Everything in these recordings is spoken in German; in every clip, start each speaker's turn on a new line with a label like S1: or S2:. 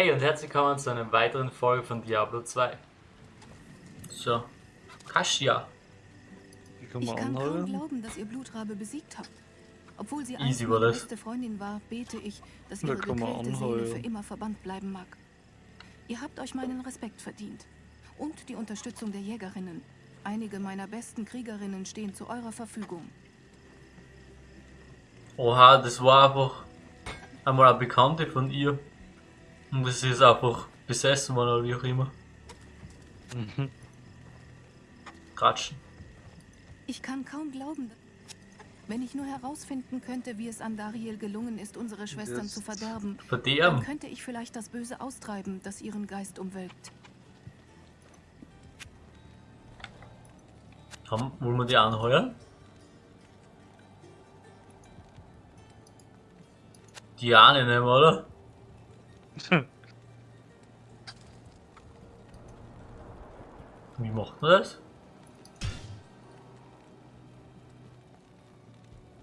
S1: Hey und herzlich willkommen zu einer weiteren Folge von Diablo 2. So, Kasia.
S2: Die kann
S3: Ich
S2: man
S3: kann kaum glauben, dass ihr Blutrabe besiegt habt. Obwohl sie
S1: Easy war
S3: meine
S1: das.
S3: beste Freundin war, bete ich, dass
S2: Da
S3: ihre gequälte Seele für immer verbannt bleiben mag. Ihr habt euch meinen Respekt verdient. Und die Unterstützung der Jägerinnen. Einige meiner besten Kriegerinnen stehen zu eurer Verfügung.
S1: Oha, das war einfach einmal eine Bekannte von ihr. Und das ist einfach besessen worden oder wie auch immer.
S2: Mhm.
S1: Kratschen.
S3: Ich kann kaum glauben, wenn ich nur herausfinden könnte, wie es Andariel gelungen ist, unsere Schwestern
S2: Jetzt
S3: zu verderben, dann
S1: Verderben.
S3: könnte ich vielleicht das Böse austreiben, das ihren Geist umwölkt.
S1: Haben, wollen wir die anheuern? Diane nehmen, oder? Wie macht man das?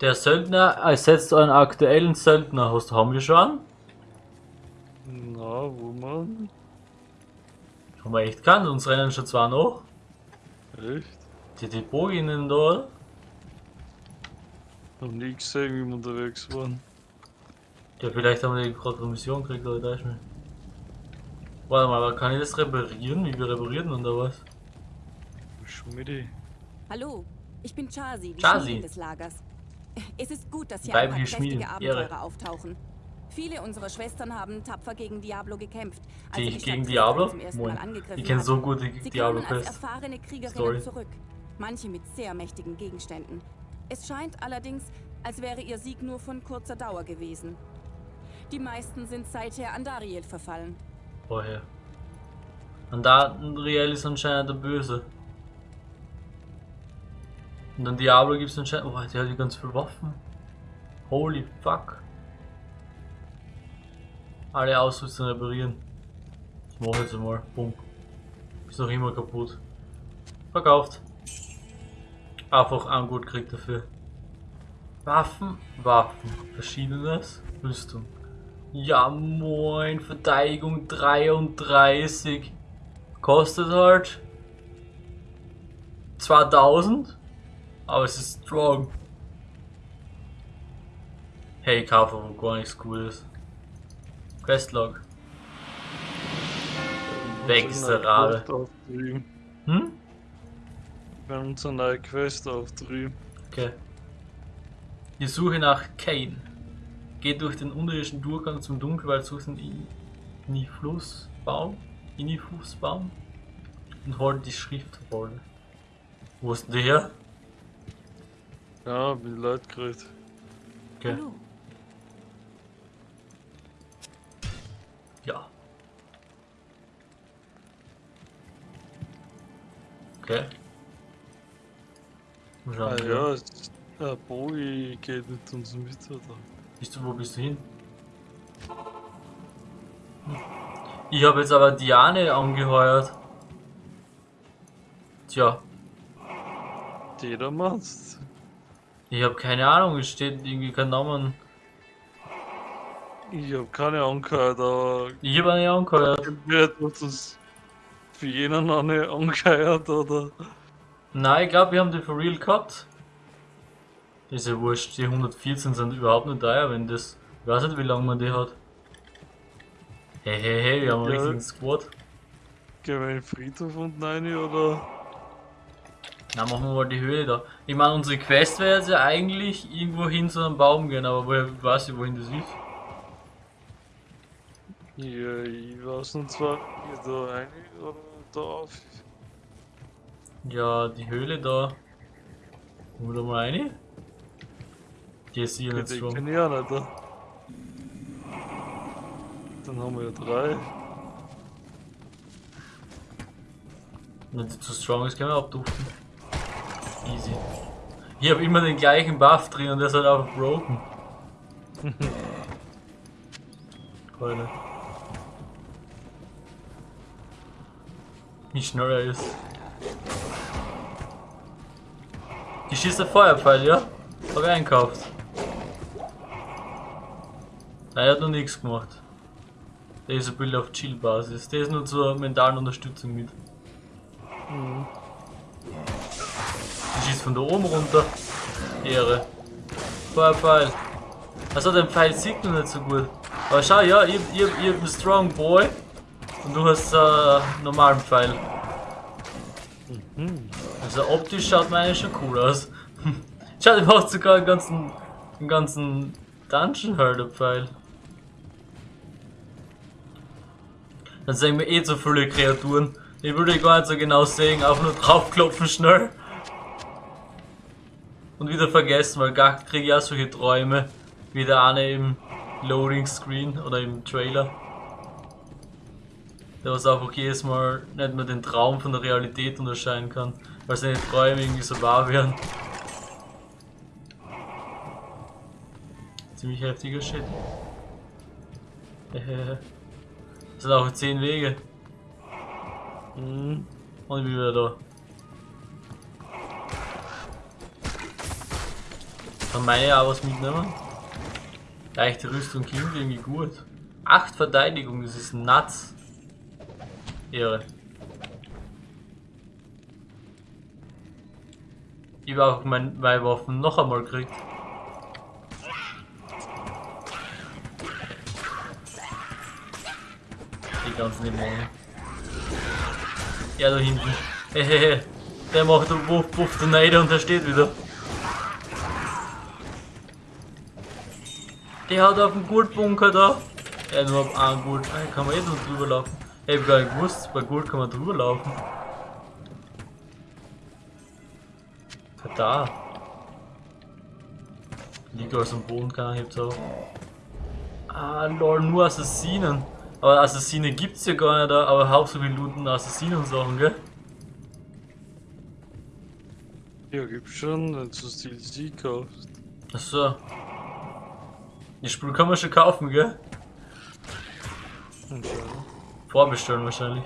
S1: Der Söldner ersetzt einen aktuellen Söldner. Hast, haben wir schon?
S2: Na, wo man?
S1: Haben wir echt keinen, uns rennen schon zwei noch.
S2: Echt?
S1: Die, die Boginnen da?
S2: Noch nie gesehen, wie wir unterwegs waren.
S1: Ja, vielleicht haben wir die gerade eine Mission gekriegt, oder da ist mir. Warte mal, aber kann ich das reparieren? Wie wir reparieren oder was?
S2: Die.
S4: Hallo, ich bin Chasi, die
S1: Chasi.
S4: Des Lagers. Es ist gut, dass hier
S1: Weibliche
S4: ein paar kräftige
S1: Ehre.
S4: Abenteurer auftauchen. Viele unserer Schwestern haben tapfer gegen Diablo gekämpft. als
S1: Die ich gegen Diablo?
S4: zum ersten
S1: Moin.
S4: Mal angegriffen
S1: Ich kenne so gut die
S4: Sie
S1: Diablo
S4: als erfahrene Kriegerinnen
S1: Story.
S4: zurück. Manche mit sehr mächtigen Gegenständen. Es scheint allerdings, als wäre ihr Sieg nur von kurzer Dauer gewesen. Die meisten sind seither an Dariel verfallen.
S1: Woher? Und da Riel ist anscheinend der Böse. Und dann Diablo gibt es anscheinend. Oh, der hat ja ganz viele Waffen. Holy fuck. Alle Ausrüstung reparieren. Ich jetzt einmal. Bumm. Ist noch immer kaputt. Verkauft. Einfach ein gut kriegt dafür. Waffen, Waffen. Verschiedenes. Rüstung. Ja moin, Verteidigung 33. Kostet halt 2000. Aber es ist strong. Hey, ich kaufe aber gar nichts Cooles. Questlog. Weg ist der Rabe. Hm?
S2: Wir haben uns eine neue Quest auftrieben.
S1: Okay. Die Suche nach Kane. Geht durch den unterirdischen Durchgang zum Dunkelwald, sucht den Iniflusbaum. Iniflusbaum. Und holt die Schriftrolle. Wo ist denn die her?
S2: Ja, bin die Leute geredet.
S1: Okay.
S3: Hallo.
S1: Ja. Okay. Mal schauen,
S2: Ah ja, der Bogi geht mit uns mit, oder?
S1: Bist du, wo bist du hin? Ich habe jetzt aber Diane angeheuert. Tja,
S2: Jeder macht's.
S1: ich habe keine Ahnung, es steht irgendwie kein Namen.
S2: Ich hab keine angehört, aber
S1: Ich habe eine angeheuert.
S2: wird uns für jenen eine angehört, oder?
S1: Nein, ich glaube, wir haben die for real gehabt. Ist ja wurscht, die 114 sind überhaupt nicht teuer, wenn das. Ich weiß nicht, wie lange man die hat. Hey, hey, hey, wir haben einen
S2: Ja.
S1: richtigen Squad.
S2: Gehen wir in den Friedhof unten rein, oder?
S1: Na, machen wir mal die Höhle da. Ich meine, unsere Quest wäre jetzt ja eigentlich irgendwo hin zu einem Baum gehen, aber woher weiß ich, wohin das ist?
S2: Ja, ich weiß nicht zwar, da rein oder da auf.
S1: Ja, die Höhle da. Wollen wir da mal rein? Die ist hier nicht
S2: Die
S1: strong.
S2: kenne ich nicht, da. Dann haben wir ja drei.
S1: Wenn sie zu strong ist, können wir abduften. Easy. Ich habe immer den gleichen Buff drin und der ist halt einfach broken. Keule. Wie schnell er ist. Die schießt der Feuerpfeil, ja? Hab ich einkauft. Nein, er hat noch nichts gemacht. Der ist ein Bild auf Chill-Basis. Der ist nur zur mentalen Unterstützung mit.
S2: Mhm.
S1: Die schießt von da oben runter. Ehre. Pfeil. Also den Pfeil sieht man nicht so gut. Aber schau, ja, ich, ich, ich hab einen Strong Boy. Und du hast äh, einen normalen Pfeil.
S2: Mhm.
S1: Also optisch schaut meine schon cool aus. Schau, der macht sogar einen ganzen, einen ganzen Dungeon halt, der Pfeil. Dann sehen wir eh so viele Kreaturen. Ich würde gar nicht so genau sehen, einfach nur draufklopfen schnell. Und wieder vergessen, weil gar kriege ich auch solche Träume. Wie der eine im Loading Screen oder im Trailer. Der was einfach jedes Mal nicht mehr den Traum von der Realität unterscheiden kann, weil seine Träume irgendwie so wahr werden. Ziemlich heftiger Shit. Das sind auch 10 Wege.
S2: Mhm.
S1: Und ich bin wieder da. Kann meine auch was mitnehmen? Leichte Rüstung klingt irgendwie gut. 8 Verteidigung, das ist nuts. Ehre. Ich habe auch mein, meine Waffen noch einmal gekriegt. Ganzen Dämonen. Ja, da hinten. Hehehe. Der macht einen Wuff, Wuff, Neider und der steht wieder. Der hat auf dem Goldbunker da. Er hat nur auf einen Gold. Ah, kann man eh drüber laufen. Ich hab gar nicht gewusst, bei Gold kann man drüber laufen. Da. Liegt alles am Boden, keiner hebt auf. Ah, lol, nur Assassinen. Aber Assassine gibt's ja gar nicht da, aber hauptsächlich looten Assassinen und Sachen, gell?
S2: Ja, gibt's schon, wenn du das DLC kaufst.
S1: Achso. Die Spiel kann man schon kaufen, gell?
S2: Anscheinend.
S1: Vorbestellen wahrscheinlich.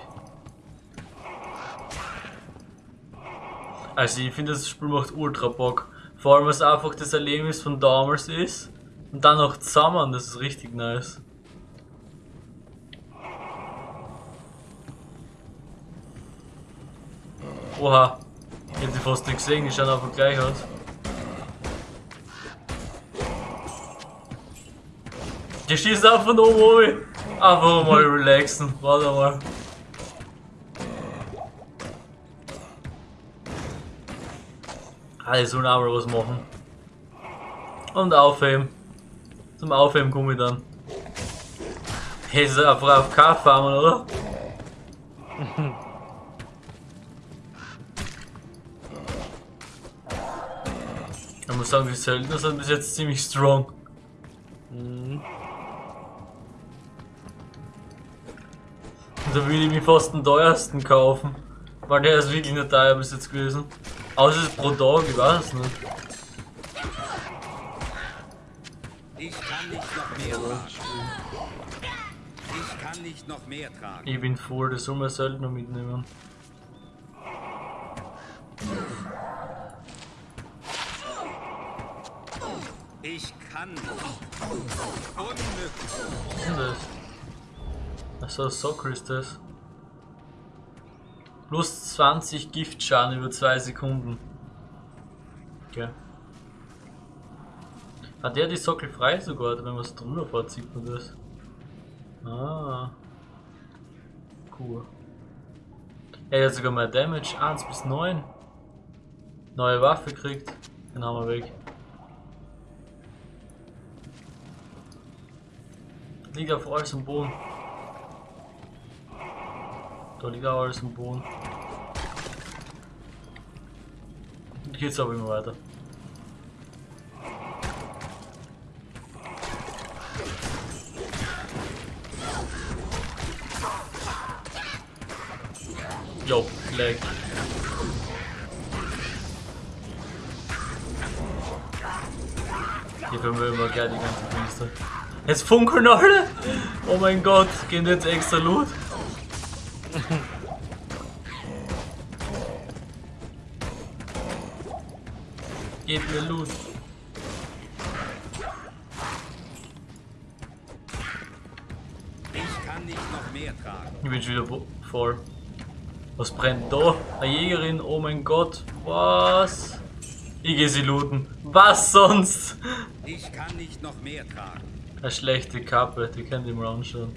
S1: Also ich finde das Spiel macht ultra Bock. Vor allem was einfach das Erlebnis von damals ist. Und dann noch zusammen, das ist richtig nice. Oha. Ich hab die fast nicht gesehen, die schauen einfach gleich aus. Die schießt auch von oben oben. Einfach mal relaxen. Warte mal. Alle sollen auch mal was machen. Und aufheben. Zum Aufheben komme ich dann. Hey, ist einfach auf K farmen, oder? Sagen, die Söldner sind bis jetzt ziemlich strong.
S2: Mhm.
S1: Da würde ich mir fast den teuersten kaufen. Weil der ist wirklich nicht teuer bis jetzt gewesen. Außer es ist pro Tag, ich weiß es nicht.
S5: Ich kann nicht noch mehr tragen. Ich kann nicht noch mehr tragen.
S1: Ich bin voll, das soll man Söldner mitnehmen.
S5: Nicht. Unmöglich.
S1: Was ist das? Achso, Soccer ist das. Plus 20 Giftschaden über 2 Sekunden. Okay. Hat der die Sockel frei sogar, wenn man es drüber fährt, sieht man das. Ah. Cool. Er hat sogar mehr Damage, 1 bis 9. Neue Waffe kriegt. Den haben wir weg. Liegt auf alles am Boden. Da liegt auch alles am Boden. Und geht's aber immer weiter. Jo, leg. Hier vermögen wir gerne die ganze Kiste. Jetzt funkeln alle! Oh mein Gott, gehen jetzt extra Loot? Gebt mir Loot.
S5: Ich kann nicht noch mehr tragen.
S1: Ich bin schon wieder voll. Was brennt da? Eine Jägerin, oh mein Gott. Was? Ich geh sie looten. Was sonst?
S5: Ich kann nicht noch mehr tragen.
S1: Eine schlechte Kappe, die könnt ihr mal anschauen.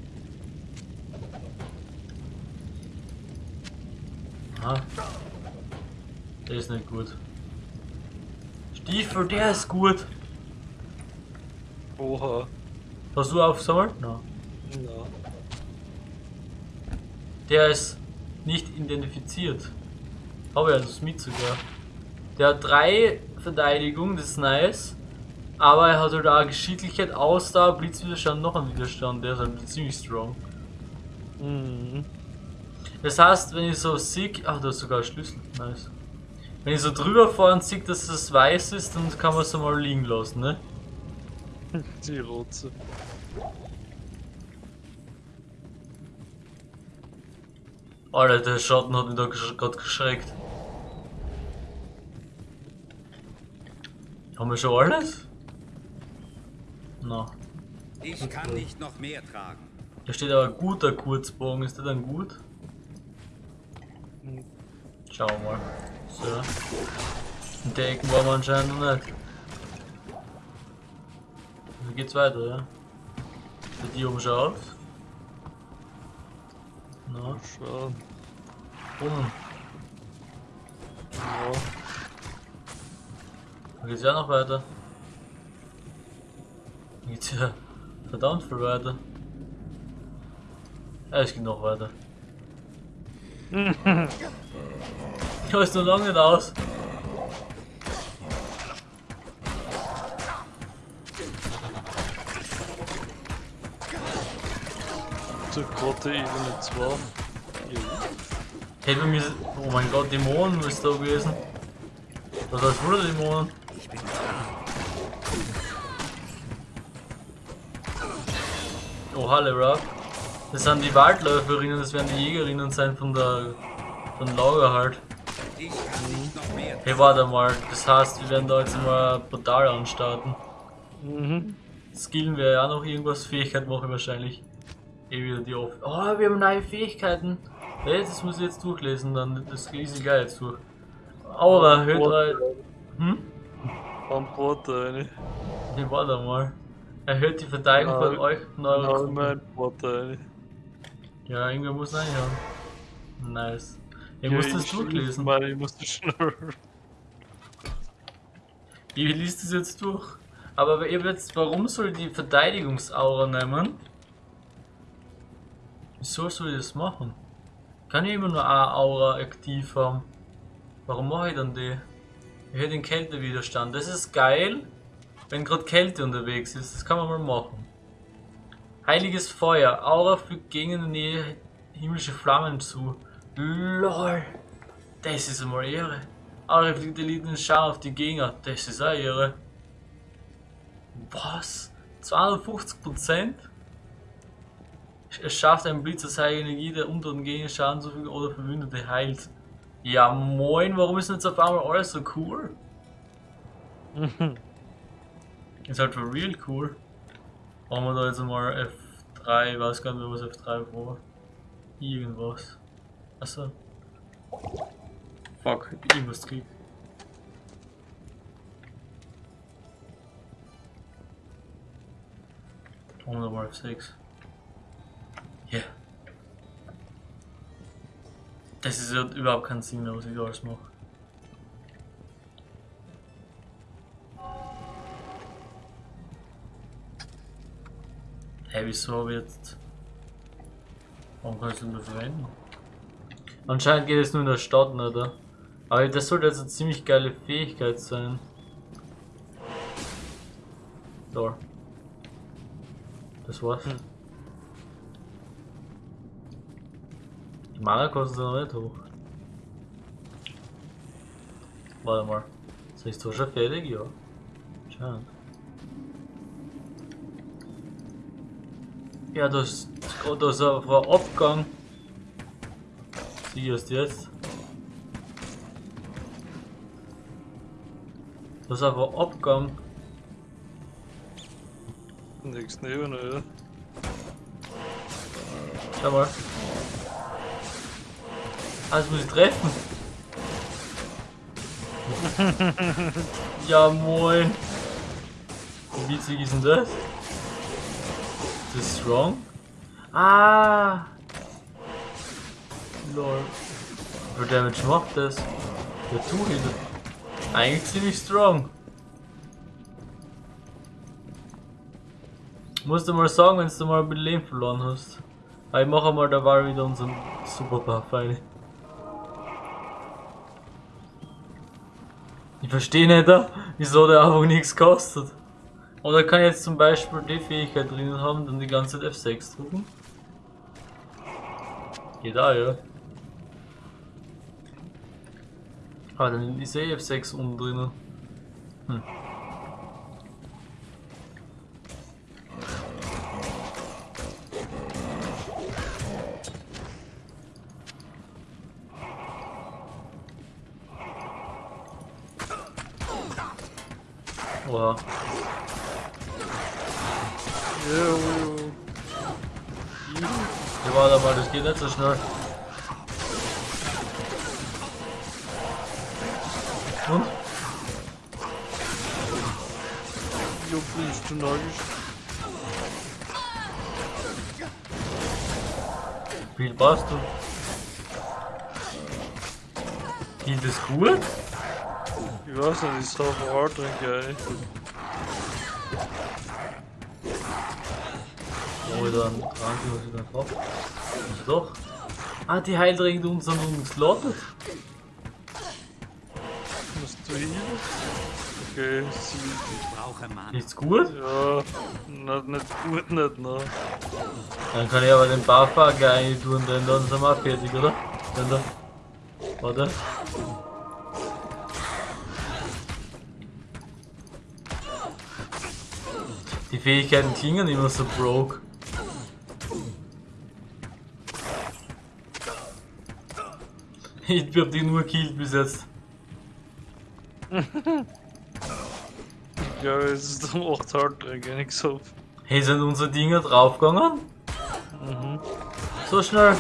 S1: Ah. Der ist nicht gut. Stiefel, der ist gut.
S2: Oha.
S1: Hast du aufgesammelt? Nein.
S2: Na.
S1: Der ist nicht identifiziert. Habe ich also mit sogar. Der hat drei Verteidigung, das ist nice. Aber er hat halt auch Geschicklichkeit, Ausdauer, Blitzwiderstand, noch einen Widerstand. Der ist halt ziemlich strong.
S2: Mhm.
S1: Das heißt, wenn ich so sehe, ach, da ist sogar ein Schlüssel, nice. Wenn ich so drüber fahre und sehe, dass es weiß ist, dann kann man es mal liegen lassen, ne?
S2: Die Rotze.
S1: Alter, der Schatten hat mich da gerade geschreckt. Haben wir schon alles? Na,
S5: Ich kann nicht noch mehr tragen.
S1: da steht aber guter Kurzbogen, ist der dann gut? Schauen wir mal. So. In der Ecken waren wir anscheinend noch nicht. Wie geht's weiter, ja? Sieht die oben schon aus? Na,
S2: schauen.
S1: unten.
S2: Ja.
S1: Da geht's ja noch weiter. Da geht's ja verdammt viel weiter. Ja, es geht noch weiter. Ja, ist noch lange nicht aus.
S2: Zur Grotte Ebene 2. Ja.
S1: Hätte bei mir. Oh mein Gott, Dämonen müsste da gewesen. Was heißt wohl Dämonen? Oh, Halle, Rock. Das sind die Waldläuferinnen, das werden die Jägerinnen sein von der. von Lager halt. Hey, warte mal, das heißt, wir werden da jetzt mal ein Portal anstarten.
S2: Mhm.
S1: Skillen wir ja noch irgendwas, Fähigkeit mache ich wahrscheinlich. Eh wieder die auf. Oh, wir haben neue Fähigkeiten. Hey, das muss ich jetzt durchlesen, dann das lese ich gleich jetzt durch. Aura, erhöht drei. Hm?
S2: Am Porter eine.
S1: Nee, warte mal. Erhöht die Verteidigung von euch und eurer Gruppe.
S2: eine.
S1: Ja, irgendwer muss reinhauen. Nice. Ich
S2: Ja,
S1: muss das durchlesen.
S2: Mann, ich muss das schnell.
S1: Ich liest das jetzt durch. Aber ihr jetzt, warum soll ich die Verteidigungsaura nehmen? Wieso soll ich das machen? Kann ich immer nur eine Aura aktiv haben? Warum mache ich dann die? Ich hätte den Kältewiderstand. Das ist geil, wenn gerade Kälte unterwegs ist. Das kann man mal machen. Heiliges Feuer. Aura fügt der Nähe himmlische Flammen zu. LOL. Das ist einmal Ehre. Aura fliegt Eliten Schau auf die Gegner. Das ist auch Ehre. Was? 250%? Es schafft einen Blitz aus heiliger Energie, der unteren Gegner Schaden zufügt oder Verwundete heilt. Ja moin, warum ist denn jetzt auf einmal alles so cool? Ist halt for real cool. Machen wir da jetzt mal F3, ich weiß gar nicht mehr was F3 war. Irgendwas. Achso. Fuck, ich hab irgendwas gekriegt. Machen wir mal F6. Ja. Das ist überhaupt kein Sinn mehr, was ich da alles mache. Hä, hey, wieso habe ich jetzt. Warum kann ich das nicht mehr verwenden? Anscheinend geht es nur in der Stadt, oder? Aber das sollte jetzt eine ziemlich geile Fähigkeit sein. So. Das war's.
S2: Hm.
S1: Die Mana kostet noch nicht hoch. Warte mal. Ist ich so schon fertig? Ja. Scheint. Ja, das, das ist einfach ein Abgang. Sie erst jetzt. Das ist einfach ein Abgang.
S2: Nichts neben, ja.
S1: Schau mal. Das muss ich treffen. ja, moin. Wie witzig ist denn das? Ist das strong? Ah! Lol. Wie viel Damage macht das? Der Two-Hit. Eigentlich ziemlich strong. Musst du mal sagen, wenn du mal ein bisschen Leben verloren hast. Aber ich mache mal da war wieder unseren Super Buff rein. Ich verstehe nicht, wieso der einfach nichts kostet. Oder kann jetzt zum Beispiel die Fähigkeit drinnen haben, dann die ganze Zeit F6 drücken? Geht auch, ja. Aber dann ist eh F6 unten drinnen. Hm. Oha. Ja, warte mal, das geht nicht so schnell. Und?
S2: Jo, bist du nagisch.
S1: Wie viel brauchst du? Geht das gut?
S2: Ich weiß nicht, ich soll Moral trinken, ey.
S1: Dann Trank, was ich dann drauf. Also doch. Ah, die Heiltränke uns sind umgeslottet.
S2: Musst du hin? Okay, sie.
S5: Ich brauche Mann.
S1: Ist gut?
S2: Ja, nicht, nicht gut, nicht, ne?
S1: Dann kann ich aber den Barfahrer rein tun, denn dann sind wir auch fertig, oder? Dann da. Warte. Die Fähigkeiten klingen immer so broke. Ich hab die nur killt bis jetzt.
S2: Ja, es ist um 8 hart trinken, ich so.
S1: Hey, sind unsere Dinger draufgegangen?
S2: Mhm.
S1: So schnell.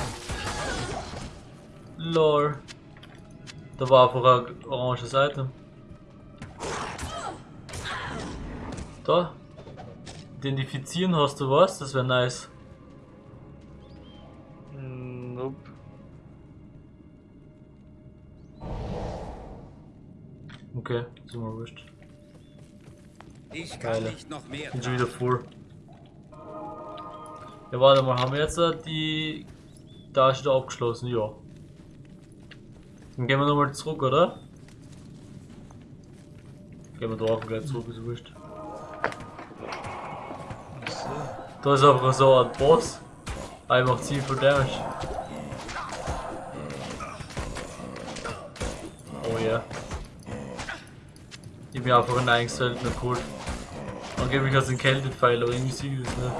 S1: Lol. Da war einfach ein oranges Item. Da. Identifizieren hast du was? Das wäre nice.
S2: Nope.
S1: Okay, ist mir wurscht.
S5: Ich kann
S1: Geile.
S5: nicht noch mehr
S1: Bin schon wieder voll. Ja, warte mal, haben wir jetzt äh, die Tasche da abgeschlossen? Ja. Dann gehen wir nochmal zurück, oder? Gehen wir da auch gleich zurück, ist wurscht. Da ist einfach so ein Boss. Aber macht ziemlich viel Damage. Ich bin einfach ein eigenes Söldner geholt. Angeblich als ein Kältepfeil, aber irgendwie ich das nicht.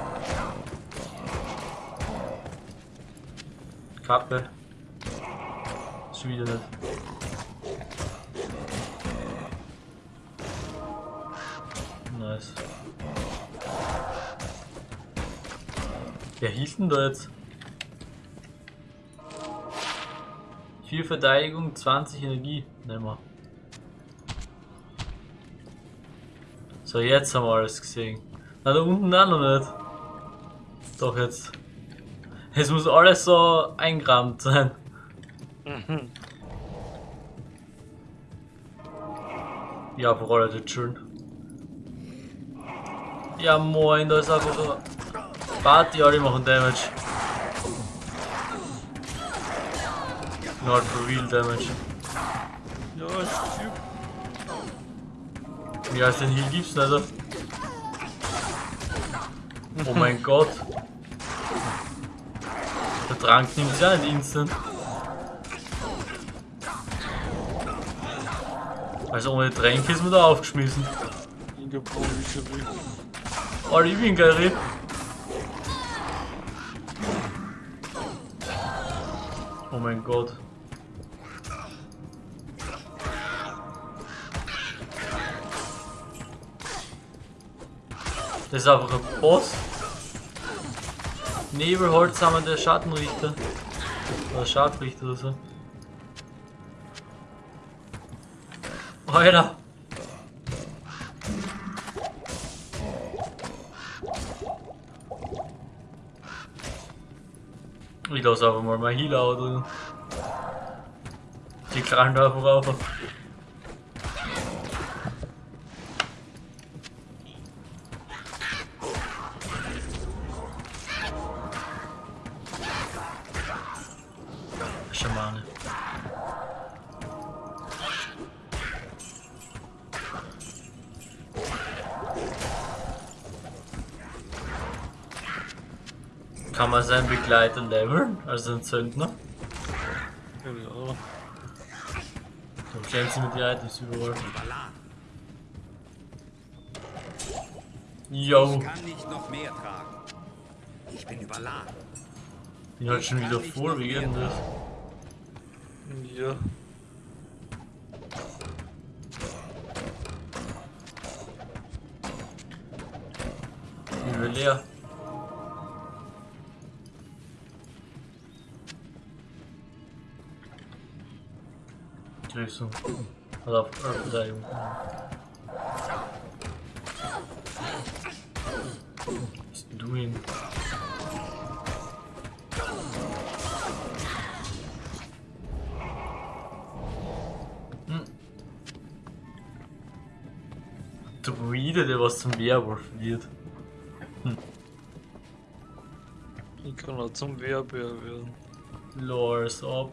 S1: Kappe. Schon wieder nicht. Nice. Wer hielt denn da jetzt? 4 Verteidigung, 20 Energie. Nehmen wir. So, jetzt haben wir alles gesehen. Na, da unten auch noch nicht. Doch jetzt. Es muss alles so eingerahmt sein.
S2: Mhm.
S1: Ja, allem das schön. Ja, moin, da ist einfach so. Party, alle machen Damage. Not for real Damage.
S2: Ja, stimmt.
S1: Wie heißt den Heal gibt's nicht? oder? Oh mein Gott. Der Trank nimmt sich auch nicht instant. Also ohne Tränke ist man da aufgeschmissen. Oh, ich bin geil. Oh mein Gott. Das ist einfach ein Boss. Nebelholz haben wir der Schattenrichter. Oder Scharfrichter oder so. Alter! Ich lasse einfach mal mein Healer drin. Die knallen da einfach auf. Schamane. Kann man seinen Begleiter leveln, also den Söldner?
S2: Ja,
S1: Dann stellen sie mit die Items überall. Yo,
S5: Ich kann nicht noch mehr tragen. Ich bin überladen.
S1: bin halt schon wieder voll, wie geht denn das?
S2: Ja.
S1: Übel leer. Grüßung. Oder auf Verteidigung. Was Druide, der was zum Werwolf wird.
S2: Ich kann auch zum Wehrbär werden.
S1: Lores ab.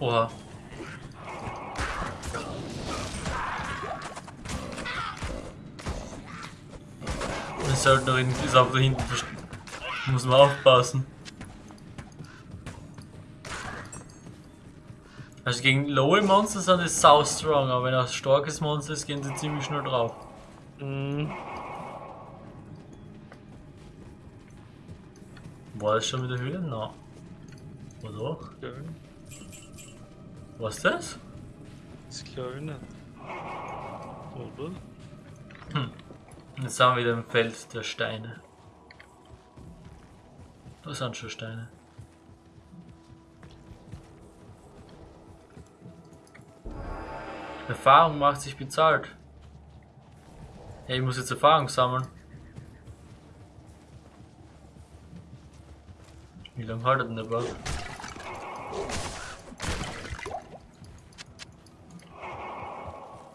S1: Oha. Der Söldnerin ist auch da hinten. Muss man aufpassen. Also gegen lowe Monster sind die sau strong, aber wenn er ein starkes Monster ist, gehen sie ziemlich schnell drauf.
S2: Mhm.
S1: War das schon mit der Höhle? Na. Oder doch?
S2: Geil.
S1: Was das?
S2: Das ich nicht. Oder?
S1: Jetzt sind wir wieder im Feld der Steine. Da sind schon Steine. Erfahrung macht sich bezahlt. Hey, ich muss jetzt Erfahrung sammeln. Wie lange haltet denn der Bug?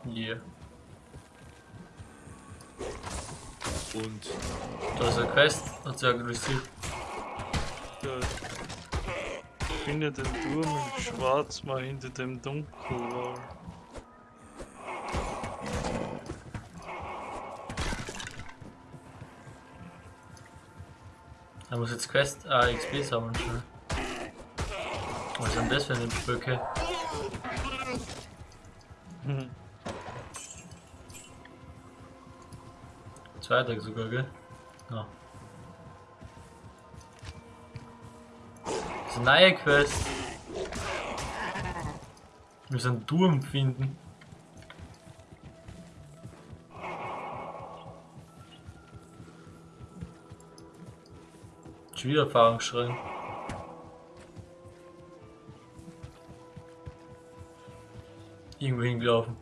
S1: Yeah.
S5: Und
S1: Da ist eine Quest, hat sie aggressiv.
S2: Geil. Finde den Turm in Schwarz mal hinter dem Dunkelwall.
S1: Er muss jetzt Quest, ah, XP sammeln schnell. Was ist denn das für eine Brücke?
S2: Hm.
S1: Zweiter sogar, gell? Ja. Neue Quest. Wir müssen Turm finden. Schon. Irgendwo hingelaufen.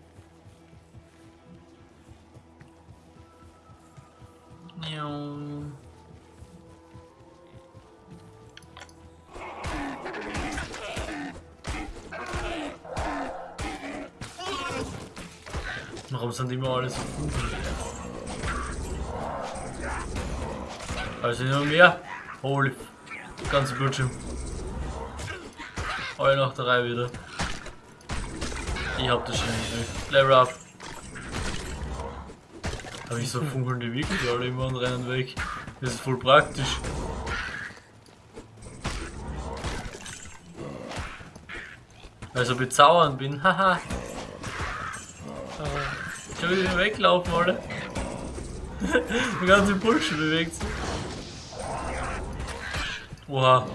S1: Sind immer alle so gut? Also immer mehr. Holy. Ganze Bildschirm. Alle nach der Reihe wieder. Ich hab das schon nicht. Level up. Habe ich so funkelnde Wickel, die alle immer und rennen weg. Das ist voll praktisch. Also bezaubernd bin, haha. Will wieder weglaufen, Alter. Der ganze Bullshit bewegt sich. Oha.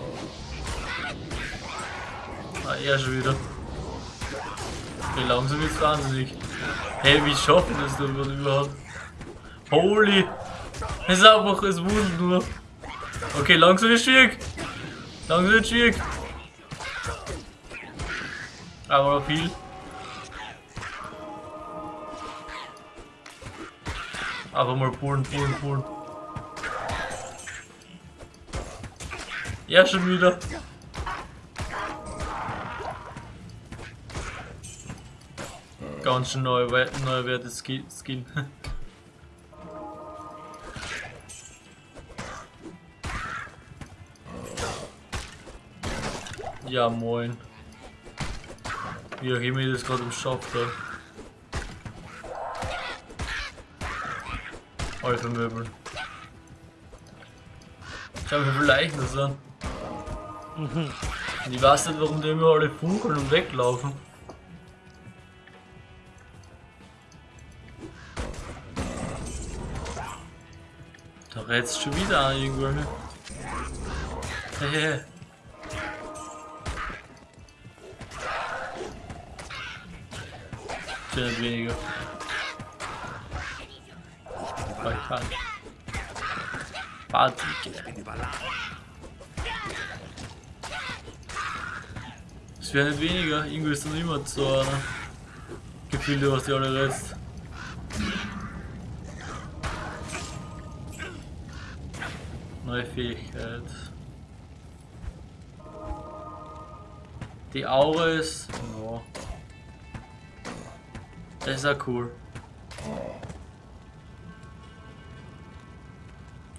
S1: Ah, er schon wieder. Okay, langsam wird's wahnsinnig. Hey, wie schaffen das denn überhaupt? Holy! Es ist einfach, es wundert nur. Okay, langsam wird schwierig. Langsam wird schwierig. Aber noch viel. Einfach mal pullen, pullen, pullen. Ja, schon wieder. Ganz schön neu, neuwertes Ski- Skin. Ja, moin. Wie auch immer ich das gerade im Shop Alpha Möbel. Schau mir wie viele Leichen das an. Und ich weiß nicht, warum die immer alle funkeln und weglaufen. Da rätst schon wieder an irgendwelche. Sind nicht weniger. Aber ich kann. Party. Es werden nicht weniger, irgendwie ist dann immer so einer. Gefühlt, was die alle reizt. Neue Fähigkeit. Die Aura ist. Ja. Das ist ja cool.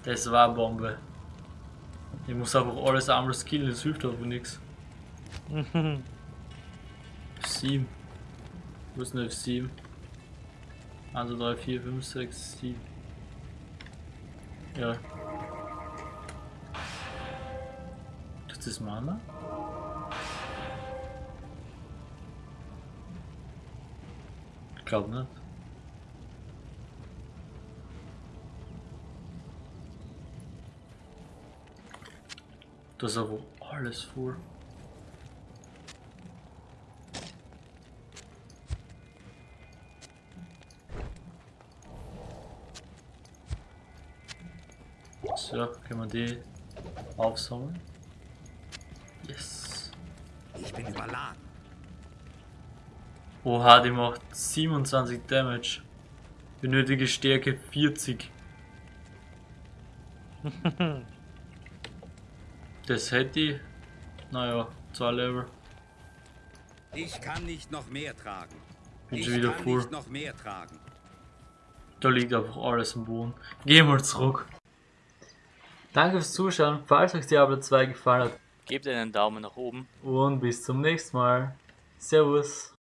S1: Das war eine Bombe. Ich muss einfach alles einmal skillen, das hilft aber nichts. 7. Wo ist denn F7? 1, 2, 3, 4, 5, 6, 7. Ja. Das Mana? Ich glaube nicht. Das ist aber alles voll. So, können wir die aufsammeln. Yes.
S5: Ich bin überladen.
S1: Oha, die macht 27 Damage. Benötige Stärke 40. das hätte ich. Naja, zwei Level.
S5: Ich kann nicht noch mehr tragen.
S1: Bin
S5: ich
S1: schon wieder
S5: kann
S1: voll.
S5: nicht noch mehr tragen.
S1: Da liegt einfach alles am Boden. Geh mal zurück. Danke fürs Zuschauen. Falls euch Diablo 2 gefallen hat.
S6: Gebt einen Daumen nach oben.
S1: Und bis zum nächsten Mal. Servus.